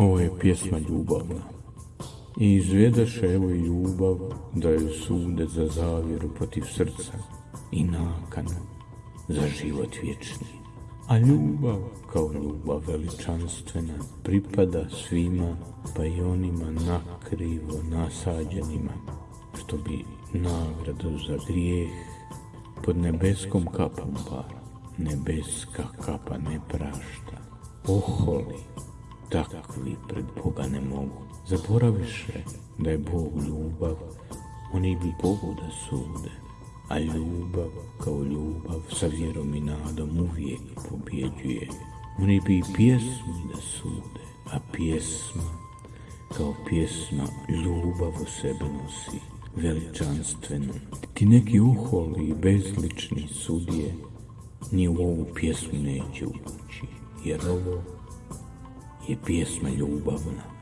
Ovo je pjesma ljubavna. I izvedaše evo i ljubav, da joj sude za zavjeru protiv srca i nakanu za život vječni. A ljubav, kao ljubav veličanstvena, pripada svima, pa i onima nakrivo nasađenima, što bi nagradu za grijeh pod nebeskom kapom para. Nebeska kapa ne prašta, oholi, takvi pred Boga ne mogu. Zaboraviše da je Bog ljubav, oni bi Bogu da sude, a ljubav kao ljubav sa vjerom i nadom uvijek pobjeđuje. Oni bi pjesmi da sude, a pjesma kao pjesma ljubav u sebe nosi, veličanstvenu. Ti neki uholi i bezlični sudije ni u ovu pjesmu neće ući, jer ovo je pjesma ljubavna.